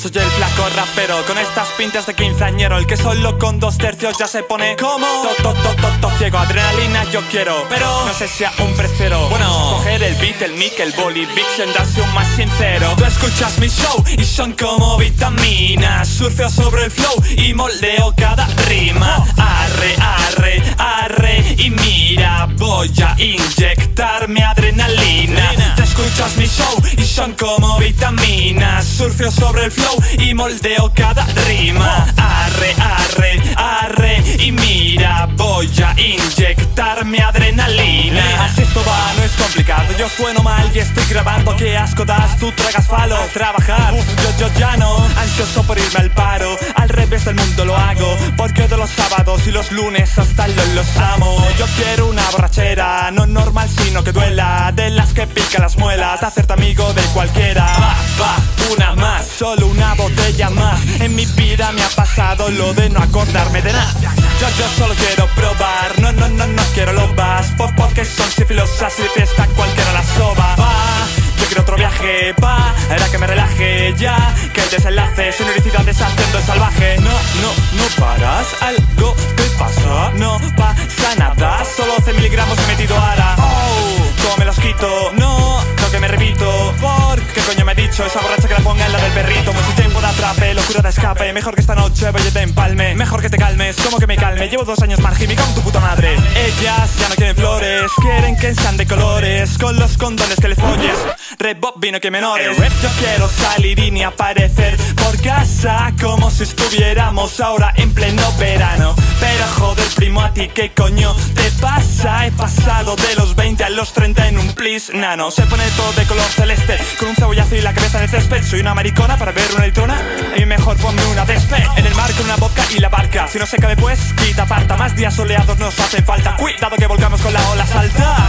Soy el flaco rapero con estas pintas de quinceañero El que solo con dos tercios ya se pone como to, to, to, ciego. Adrenalina yo quiero, pero no sé si un precero. Bueno, coger el beat, el mic, el boli, en darse un más sincero. Tú escuchas mi show y son como vitaminas. Surfeo sobre el flow y moldeo cada rima. Arre, arre, arre y mira Voy a inyectarme adrenalina. Te escuchas mi show son como vitaminas. Surfeo sobre el flow y moldeo cada rima. Arre, arre, arre y mira Voy a inyectarme Así no es complicado. Yo sueno mal y estoy grabando. Qué asco das, tú tragas falo. Trabajar, yo, yo ya no. Ansioso por irme al paro. Al revés del mundo lo hago Porque de los sábados y los lunes hasta los, los amo. Yo quiero una borrachera No normal sino que duela. De las que pica las muelas hacerte amigo de cualquiera. Va, va, una más Solo una botella más. En mi vida me ha pasado lo de no acordarme de nada. Yo, yo solo quiero probar. No, no, no, no quiero lobas por, Porque son sifilosas y de fiesta cualquiera la soba. Va, yo quiero otro viaje. Pa, era que me relaje ya. Que el desenlace Sonoridades haciendo el salvaje. No, no, no paras. Algo te pasa. No pasa nada. Solo 12 miligramos he metido ahora Oh, ¿cómo me los quito? Esa borracha que la ponga en la del perrito. Mucho tiempo de atrape, locura de escape. Mejor que esta noche voy te empalme. Mejor que te calmes, como que me calme. Llevo dos años margimi con tu puta madre. Ellas ya no quieren flores Quieren que sean de colores. Con los condones que les folles vino que menores. Yo quiero salir y ni aparecer. por casa Como si estuviéramos ahora en pleno verano. Pero joder primo a ti qué coño te pasa He pasado de los 20 a los 30 en un plis nano. Se pone todo de color celeste Con un cebollazo y la cabeza en el césped. Soy una maricona para ver una litrona Y mejor ponme una despe. En el mar con una vodka y la barca. Si no se cabe pues quita aparta. Más días soleados nos hacen falta. Cuidado que volcamos con la ola salta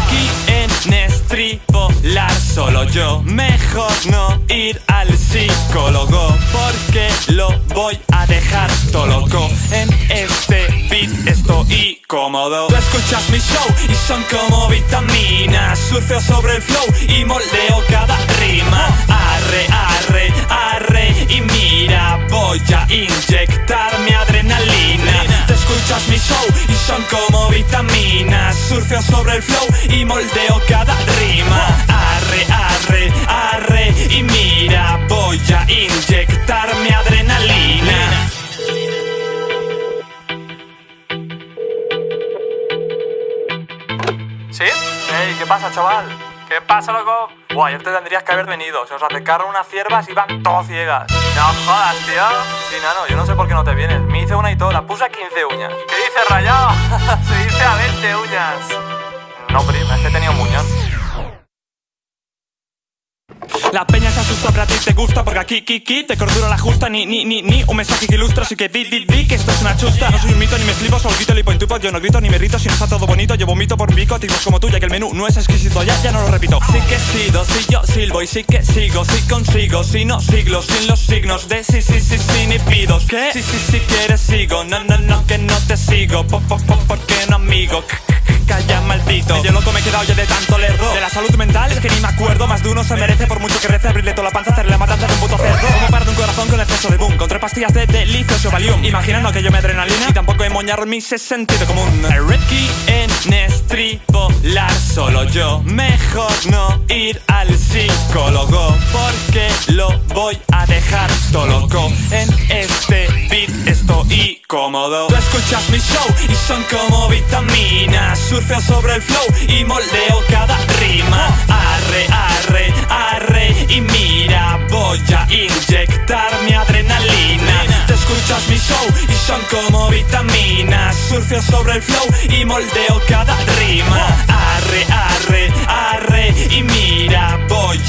en estripolar solo yo. Mejor no ir al psicólogo Porque lo voy a dejar todo loco. En este beat estoy cómodo. Tú escuchas mi show y son como vitaminas. Surfeo sobre el flow y moldeo cada rima. Arre, arre, arre y mira Voy a inyectar mi adrenalina. Tú escuchas mi show y son como Surfeo sobre el flow y moldeo cada rima Arre, arre, arre y mira Voy a inyectar mi adrenalina ¿Sí? Hey, ¿qué pasa, chaval? ¿Qué pasa, loco? Buah, ayer te tendrías que haber venido. Se os acercaron unas ciervas y van todas ciegas. No jodas, tío. Sí, nano, yo no sé por qué no te vienes. Me hice una y toda, puse a 15 uñas. ¿Qué dices, rayado? Se dice a 20 uñas. No, prima, es que tenía un. La peña se asusta, pero a ti te gusta Porque aquí, Kiki, te cordura la justa Ni, ni, ni, ni, un mensaje que ilustra Así que di, di, di, que esto es una chusta. No soy un mito ni me flipo, solo grito, lipo en tupo Yo no grito ni me rito, si no está todo bonito Yo vomito por un pico, tipos como tú Ya que el menú no es exquisito, ya, ya no lo repito. Sí que he sido, sí yo silbo y sí que sigo Sí consigo, si no siglos Sin los signos de sí, sí, sí, sí, ni pido. ¿Qué? Sí, sí, sí, quieres sigo No, no, no, que no te sigo Po, po, po, porque no amigo Calla, maldito. Yo loco me he quedado ya de tanto lerdo. De la salud mental es que ni me acuerdo. Más de uno se merece por mucho que rece Abrirle toda la panza, hacerle la matanza de un puto cerdo. Como para de un corazón con exceso de boom. Con tres pastillas de delicioso valium. Imaginando que yo me adrenalina Y tampoco he moñado mi sentido común. Ricky en estripolar. Solo yo Mejor no ir al psicólogo Porque lo voy a dejar todo loco y cómodo Tú escuchas mi show y son como vitaminas. Surfeo sobre el flow y moldeo cada rima. Arre, arre, arre y mira Voy a inyectar mi adrenalina. Tú escuchas mi show y son como vitaminas. Surfeo sobre el flow y moldeo cada rima. Arre, arre, arre y mira Voy